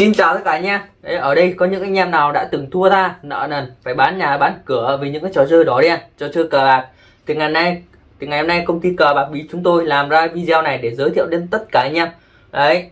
Xin chào tất cả anh em Đấy, Ở đây có những anh em nào đã từng thua tha nợ nần phải bán nhà bán cửa vì những cái trò chơi đỏ đen trò chơi cờ bạc. Thì ngày nay thì ngày hôm nay công ty cờ bạc bí chúng tôi làm ra video này để giới thiệu đến tất cả anh em. Đấy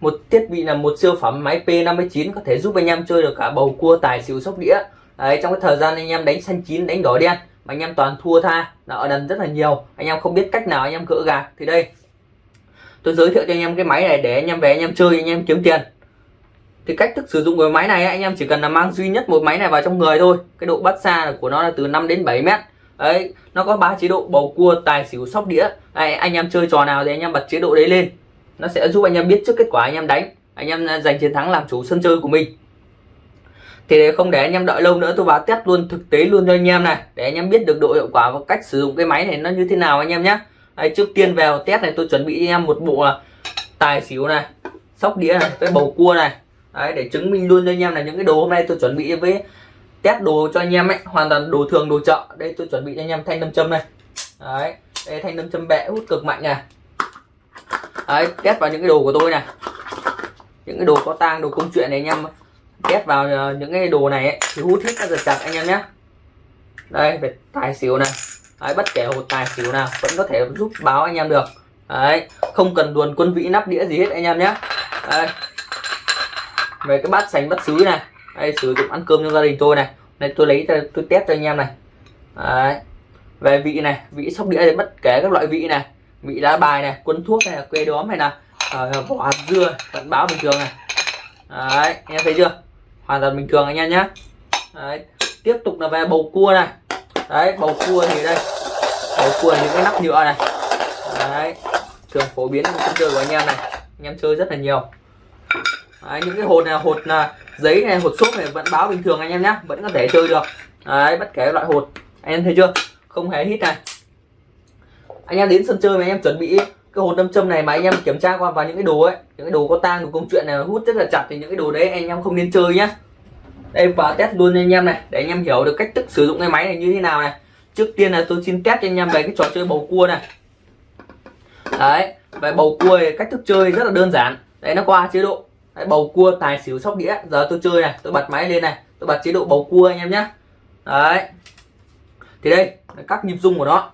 một thiết bị là một siêu phẩm máy P59 có thể giúp anh em chơi được cả bầu cua tài xỉu sóc đĩa. Đấy trong cái thời gian anh em đánh xanh chín đánh đỏ đen mà anh em toàn thua tha nợ nần rất là nhiều. Anh em không biết cách nào anh em cỡ gạt thì đây tôi giới thiệu cho anh em cái máy này để anh em về anh em chơi anh em kiếm tiền thì cách thức sử dụng cái máy này anh em chỉ cần là mang duy nhất một máy này vào trong người thôi cái độ bắt xa của nó là từ 5 đến 7 mét đấy nó có ba chế độ bầu cua tài xỉu sóc đĩa đấy, anh em chơi trò nào thì anh em bật chế độ đấy lên nó sẽ giúp anh em biết trước kết quả anh em đánh anh em giành chiến thắng làm chủ sân chơi của mình thì để không để anh em đợi lâu nữa tôi vào test luôn thực tế luôn cho anh em này để anh em biết được độ hiệu quả và cách sử dụng cái máy này nó như thế nào anh em nhé trước tiên vào test này tôi chuẩn bị anh em một bộ tài xỉu này sóc đĩa này cái bầu cua này đấy, để chứng minh luôn cho anh em là những cái đồ hôm nay tôi chuẩn bị với test đồ cho anh em ấy hoàn toàn đồ thường đồ chợ. Đây tôi chuẩn bị cho anh em thanh nam châm này. Đấy đây thanh nam châm bẹ hút cực mạnh này. Đấy test vào những cái đồ của tôi này. Những cái đồ có tang đồ công chuyện này anh em test vào ờ, những cái đồ này ấy, thì hút hết các giật chặt anh em nhé. Đây về tài xỉu này. Đấy, bất kể hột tài xỉu nào vẫn có thể giúp báo anh em được. Đấy không cần luồn quân vị nắp đĩa gì hết anh em nhé. Đây về cái bát sành bát sứ này. Đây sử dụng ăn cơm cho gia đình tôi này. Đây tôi lấy tôi test cho anh em này. Đấy. về vị này vị sóc đĩa thì bất kể các loại vị này. Vị lá bài này quân thuốc này quê đóm này là uh, vỏ hạt dưa vẫn báo bình thường này. Đấy anh em thấy chưa? Hoàn toàn bình thường anh em nhé đấy. tiếp tục là về bầu cua này. Đấy bầu cua thì đây. Bầu cua là những cái nắp nhựa này. Đấy. Thường phổ biến trong sân chơi của anh em này. Anh em chơi rất là nhiều đấy, những cái hột này hột là giấy này hột xốp này vẫn báo bình thường anh em nhé vẫn có thể chơi được. Đấy bất kể loại hột anh em thấy chưa? Không hề hít này. Anh em đến sân chơi mà anh em chuẩn bị cái hột đâm châm này mà anh em kiểm tra qua vào những cái đồ ấy những cái đồ có tang của công chuyện này hút rất là chặt thì những cái đồ đấy anh em không nên chơi nhé đây vào test luôn anh em này để anh em hiểu được cách thức sử dụng cái máy này như thế nào này. Trước tiên là tôi xin test cho anh em về cái trò chơi bầu cua này. Đấy về bầu cua thì cách thức chơi rất là đơn giản. Đấy nó qua chế độ đấy, bầu cua tài xỉu sóc đĩa. Giờ tôi chơi này tôi bật máy lên này tôi bật chế độ bầu cua anh em nhé đấy. Thì đây các nhịp rung của nó.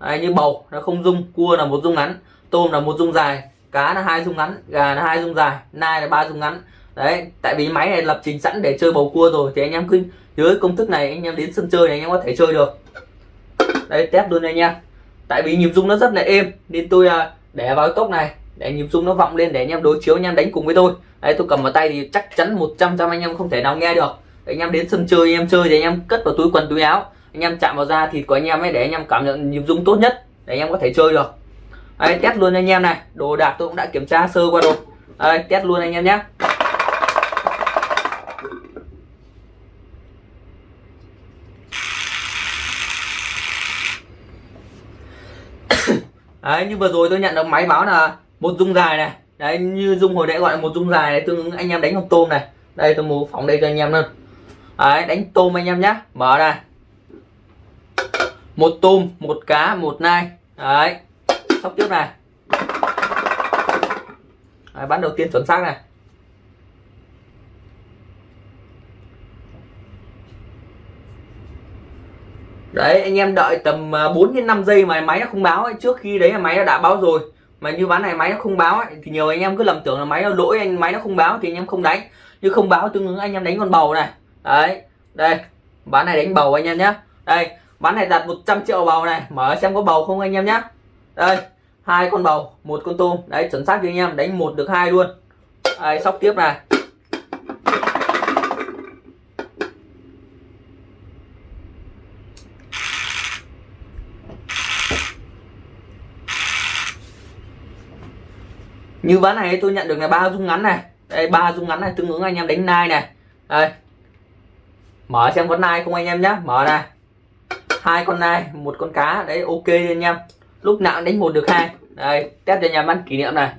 Đấy, như bầu nó không rung cua là một rung ngắn tôm là một rung dài cá là hai rung ngắn gà là hai rung dài nai là ba rung ngắn. Đấy tại vì máy này lập trình sẵn để chơi bầu cua rồi thì anh em cứ nhớ công thức này anh em đến sân chơi này anh em có thể chơi được. Đây test luôn anh em tại vì nhịp rung nó rất là êm nên tôi à, để vào cốc này để nhịp rung nó vọng lên để anh em đối chiếu anh em đánh cùng với tôi đây tôi cầm vào tay thì chắc chắn 100 trăm anh em không thể nào nghe được anh em đến sân chơi anh em chơi thì anh em cất vào túi quần túi áo anh em chạm vào da thịt của anh em ấy để anh em cảm nhận nhịp rung tốt nhất để anh em có thể chơi được đấy test luôn anh em này đồ đạc tôi cũng đã kiểm tra sơ qua rồi đấy test luôn anh em nhé đấy như vừa rồi tôi nhận được máy báo là một dung dài này. Đấy như dung hồi nãy gọi là một dung dài này tương ứng anh em đánh con tôm này. Đây tôi mua phóng đây cho anh em luôn. Đấy đánh tôm anh em nhé mở này một tôm một cá một nai. Đấy. Sóc tiếp này. Đấy, bán đầu tiên chuẩn xác này. Đấy anh em đợi tầm à, 4 đến 5 giây mà máy nó không báo ấy. trước khi đấy là máy nó đã báo rồi mà như ván này máy nó không báo ấy, thì nhiều anh em cứ lầm tưởng là máy nó lỗi anh máy nó không báo thì anh em không đánh. Như không báo tương ứng anh em đánh con bầu này. Đấy đây ván này đánh bầu anh em nhé đây ván này đặt 100 triệu bầu này mở xem có bầu không anh em nhé đây hai con bầu một con tôm. Đấy chuẩn xác cho anh em đánh một được hai luôn. Đây sóc tiếp này. Như ván này tôi nhận được là ba dung ngắn này. Đây, ba dung ngắn này, tương ứng anh em đánh nai này. Đây. Mở xem con nai không anh em nhé mở này hai con nai, một con cá. Đấy, ok anh em. Lúc nào đánh một được hai. Đây, test cho nhà ăn kỷ niệm này.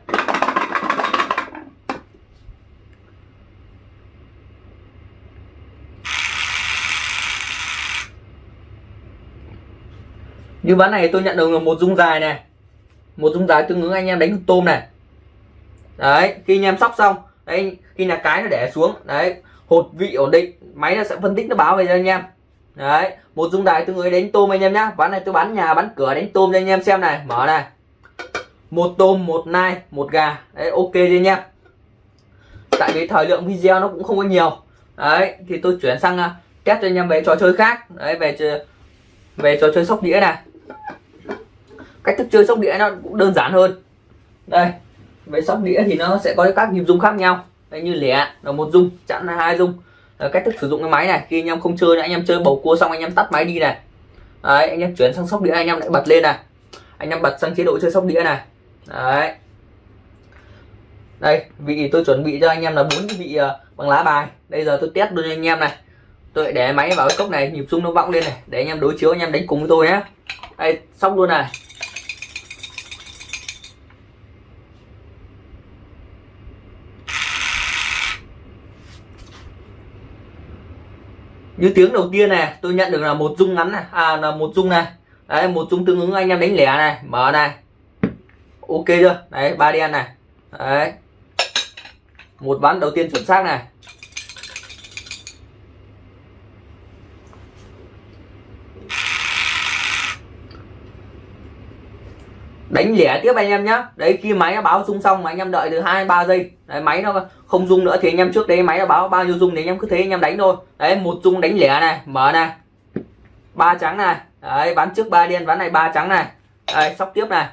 Như ván này tôi nhận được là một dung dài này. Một dung dài tương ứng anh em đánh tôm này đấy khi anh em sóc xong đấy khi là cái nó để xuống đấy hột vị ổn định máy nó sẽ phân tích nó báo về cho anh em. Đấy một dung đài tôi người đánh tôm anh em nhá. Ván này tôi bán nhà bán cửa đánh tôm cho anh em xem này. Mở này. Một tôm một nai một gà. Đấy ok đi anh em. Tại vì thời lượng video nó cũng không có nhiều. Đấy thì tôi chuyển sang uh, test cho anh em về trò chơi khác. Đấy về về trò chơi sóc đĩa này. Cách thức chơi sóc đĩa nó cũng đơn giản hơn. Đây với sóc đĩa thì nó sẽ có các nhịp rung khác nhau. Đấy như lẻ là một rung chẵn là hai rung. Đấy, cách thức sử dụng cái máy này khi anh em không chơi nữa anh em chơi bầu cua xong anh em tắt máy đi này. Đấy anh em chuyển sang sóc đĩa anh em lại bật lên này. Anh em bật sang chế độ chơi sóc đĩa này. Đấy. Đây vị tôi chuẩn bị cho anh em là bốn vị ờ, bằng lá bài. Bây giờ tôi test luôn cho anh em này. Tôi để máy vào cái cốc này nhịp rung nó vọng lên này để anh em đối chiếu anh em đánh cùng với tôi nhé. Đây sóc luôn này. Như tiếng đầu tiên này, tôi nhận được là một dung ngắn này à là một dung này. Đấy, một dung tương ứng, anh em đánh lẻ này, mở này. Ok chưa? Đấy, ba đen này. Đấy. Một ván đầu tiên chuẩn xác này. Đánh lẻ tiếp anh em nhé đấy khi máy nó báo rung xong mà anh em đợi từ hai ba giây. Đấy, máy nó không rung nữa thì anh em trước đấy máy nó báo bao nhiêu rung thì anh em cứ thế anh em đánh thôi. Đấy một rung đánh lẻ này mở này. Ba trắng này. Đấy bán trước ba đen bán này ba trắng này. Đấy sóc tiếp này.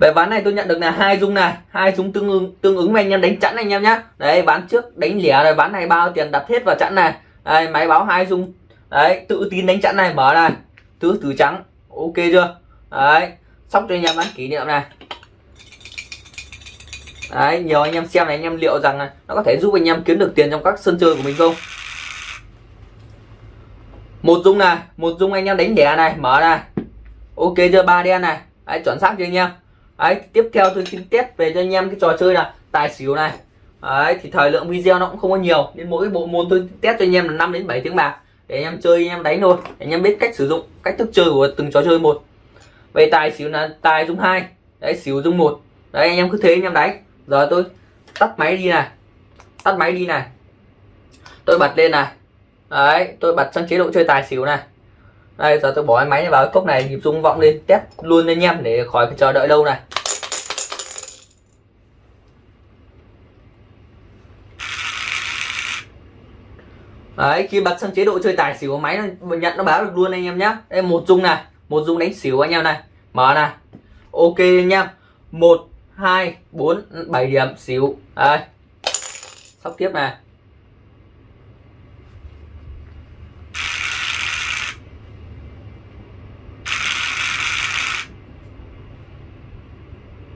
Về ván này tôi nhận được là hai dung này, hai dung tương ứng tương ứng với anh em đánh chẵn anh em nhá. Đấy bán trước đánh lẻ rồi bán này bao tiền đặt hết vào chẵn này. Đây, máy báo hai dung. Đấy, tự tin đánh chẵn này, mở này. Tứ tứ trắng, ok chưa? Đấy sóc cho anh em bán kỷ niệm này. Đấy, nhiều anh em xem này, anh em liệu rằng nó có thể giúp anh em kiếm được tiền trong các sân chơi của mình không? Một dung này, một dung anh em đánh lẻ này, mở này. Ok chưa? Ba đen này. Đấy, chuẩn xác chưa anh em? Đấy, tiếp theo tôi xin test về cho anh em cái trò chơi là tài xỉu này. Đấy, thì thời lượng video nó cũng không có nhiều, nên mỗi bộ môn tôi test cho anh em là 5 đến 7 tiếng bạc. Để anh em chơi, anh em đánh thôi, để anh em biết cách sử dụng, cách thức chơi của từng trò chơi một. Về tài xỉu là tài dung hai, đấy, xỉu dung một. Đấy, anh em cứ thế anh em đánh. Giờ tôi tắt máy đi này, tắt máy đi này. Tôi bật lên này. Đấy, tôi bật sang chế độ chơi tài xỉu này đây giờ tôi bỏ cái máy vào cái cốc này nhịp rung vọng lên test luôn anh em để khỏi phải chờ đợi lâu này. Đấy, khi bật sang chế độ chơi tài xỉu máy nó nhận nó báo được luôn anh em nhé đây một dung này một dung đánh xỉu anh em này. Mở này. Ok anh em. Một hai bốn bảy điểm xỉu. Đây. Sóc tiếp này.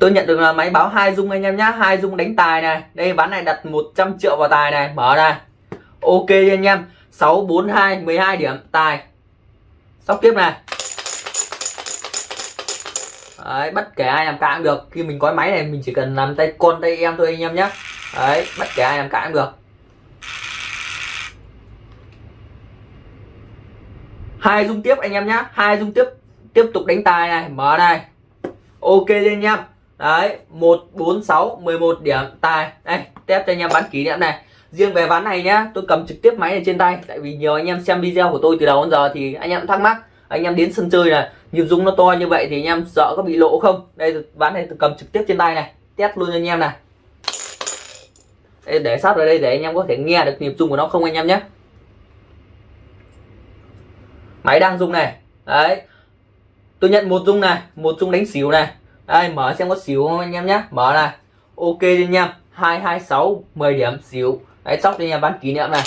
Tôi nhận được là máy báo hai dung anh em nhá hai dung đánh tài này. Đây ván này đặt 100 triệu vào tài này. Mở này ok anh em 642 12 điểm tài. Sóc tiếp này. Đấy, bất kể ai làm cả cũng được. Khi mình có máy này mình chỉ cần làm tay con tay em thôi anh em nhé Đấy, bất kể ai làm cả cũng được. Hai dung tiếp anh em nhé hai dung tiếp tiếp tục đánh tài này. Mở này. Ok anh em đấy 146 11 điểm. Tài. Đây test cho anh em bán kỷ niệm này. Riêng về ván này nhá tôi cầm trực tiếp máy này trên tay. Tại vì nhiều anh em xem video của tôi từ đầu đến giờ thì anh em thắc mắc. Anh em đến sân chơi là nhịp rung nó to như vậy thì anh em sợ có bị lỗ không? Đây ván này tôi cầm trực tiếp trên tay này. Test luôn cho anh em này. Đây, để sát vào đây để anh em có thể nghe được nhịp rung của nó không anh em nhé. Máy đang rung này. Đấy. Tôi nhận một rung này một rung đánh xỉu này đây, mở xem có xỉu không anh em nhé mở này. Ok anh em. Hai hai, sáu 10 điểm xỉu đấy sóc cho anh em, bán kỷ niệm này.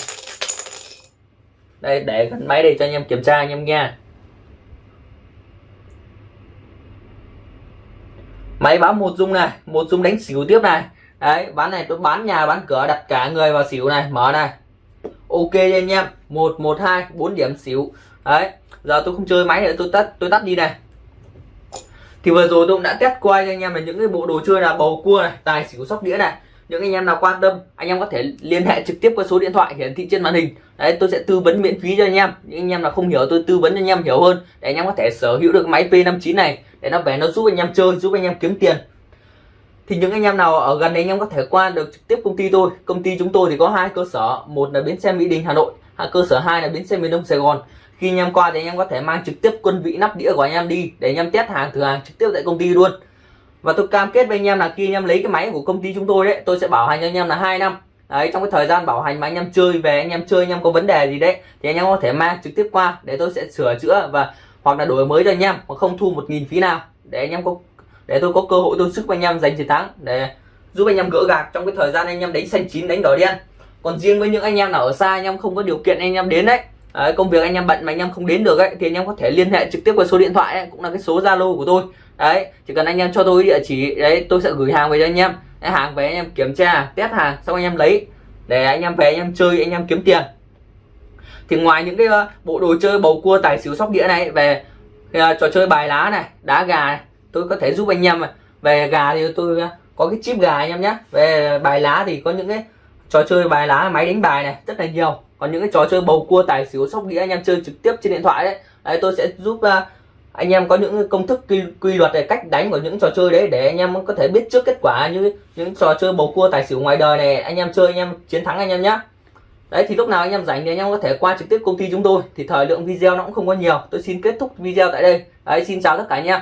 Đây, để gần máy đây cho anh em kiểm tra anh em nghe máy báo một dung này. Một dung đánh xỉu tiếp này. Đấy, bán này, tôi bán nhà, bán cửa, đặt cả người vào xỉu này. Mở này. Ok anh em. Một một, hai, bốn điểm xỉu đấy, giờ tôi không chơi máy nữa, tôi tắt tôi tắt đi này thì vừa rồi tôi cũng đã test qua cho anh em là những cái bộ đồ chơi là bầu cua này tài xỉu sóc đĩa này những anh em nào quan tâm anh em có thể liên hệ trực tiếp qua số điện thoại hiển thị trên màn hình đấy tôi sẽ tư vấn miễn phí cho anh em những anh em nào không hiểu tôi tư vấn cho anh em hiểu hơn để anh em có thể sở hữu được máy P59 này để nó về nó giúp anh em chơi giúp anh em kiếm tiền thì những anh em nào ở gần đấy anh em có thể qua được trực tiếp công ty tôi công ty chúng tôi thì có hai cơ sở một là bến xe mỹ đình hà nội cơ sở hai là bến xe miền đông sài gòn khi anh em qua thì anh em có thể mang trực tiếp quân vị nắp đĩa của anh em đi để anh em test hàng thử hàng trực tiếp tại công ty luôn và tôi cam kết với anh em là khi anh em lấy cái máy của công ty chúng tôi đấy tôi sẽ bảo hành cho anh em là hai năm đấy trong cái thời gian bảo hành mà anh em chơi về anh em chơi anh em có vấn đề gì đấy thì anh em có thể mang trực tiếp qua để tôi sẽ sửa chữa và hoặc là đổi mới cho anh em mà không thu một nghìn phí nào để anh em có để tôi có cơ hội tôi sức với anh em giành chiến thắng để giúp anh em gỡ gạc trong cái thời gian anh em đánh xanh chín đánh đỏ đen còn riêng với những anh em nào ở xa anh em không có điều kiện anh em đến đấy Đấy, công việc anh em bận mà anh em không đến được ấy thì anh em có thể liên hệ trực tiếp qua số điện thoại ấy, cũng là cái số zalo của tôi đấy chỉ cần anh em cho tôi địa chỉ đấy tôi sẽ gửi hàng về cho anh em đấy, hàng về anh em kiểm tra test hàng xong anh em lấy để anh em về anh em chơi anh em kiếm tiền thì ngoài những cái uh, bộ đồ chơi bầu cua tài xỉu sóc đĩa này về uh, trò chơi bài lá này đá gà này tôi có thể giúp anh em về gà thì tôi uh, có cái chip gà anh em nhé về bài lá thì có những cái trò chơi bài lá máy đánh bài này rất là nhiều. Còn những cái trò chơi bầu cua tài xỉu sóc đĩa anh em chơi trực tiếp trên điện thoại đấy, đấy tôi sẽ giúp uh, anh em có những công thức quy, quy luật về cách đánh của những trò chơi đấy để anh em có thể biết trước kết quả như những trò chơi bầu cua tài xỉu ngoài đời này. Anh em chơi anh em chiến thắng anh em nhé đấy thì lúc nào anh em rảnh thì anh em có thể qua trực tiếp công ty chúng tôi. Thì thời lượng video nó cũng không có nhiều. Tôi xin kết thúc video tại đây. Đấy xin chào tất cả anh em